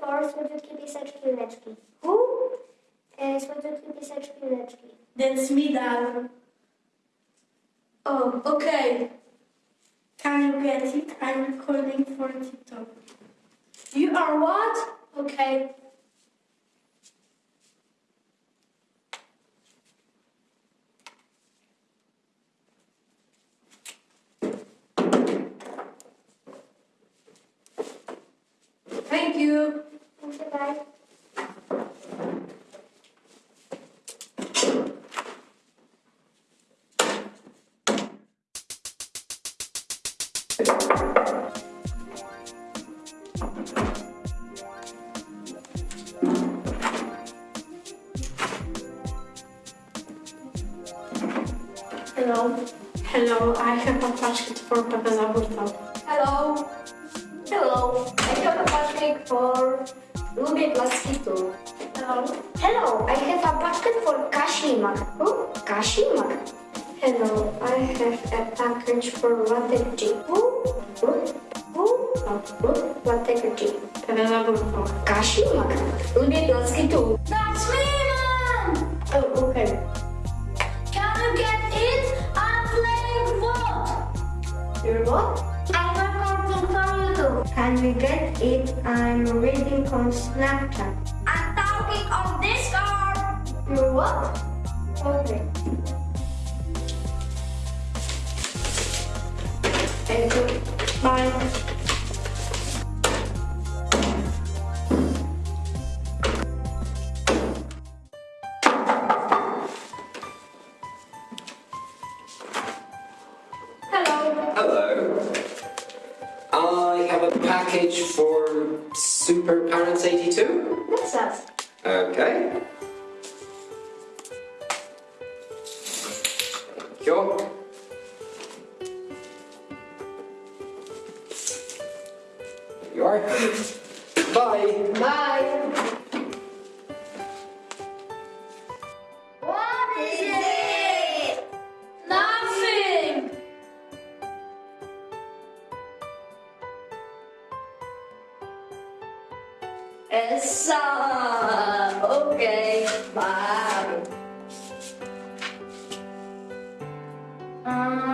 for słodziutkie pieseczki leczki. Who? E, słodziutkie pieseczki leczki. That's me, darling. Oh, okay. Can you get it? I'm recording for TikTok. You are what? Okay. Thank you. Proszę. Hello. Hello, I have a basket for Pavela Burta. Hello. Hello. Lubię klaski. Hello. Hello. I have a basket for Kashimak. Who? Kashimak. Hello, I have a package for Latte? Who? Who? Who? Dlatego G. Pavela Burta. Kashimak. Lubię klaski tu. That's me, man! Oh, okay. Can you get it? I'm playing what? You're what? Can we get it? I'm reading on Snapchat. I'm talking on Discord. You're what? Okay. Thank you. I have a package for Super Parents 82. What's that? Okay. Sure. There you are. Bye. Bye. It's summer. Okay, bye. Um,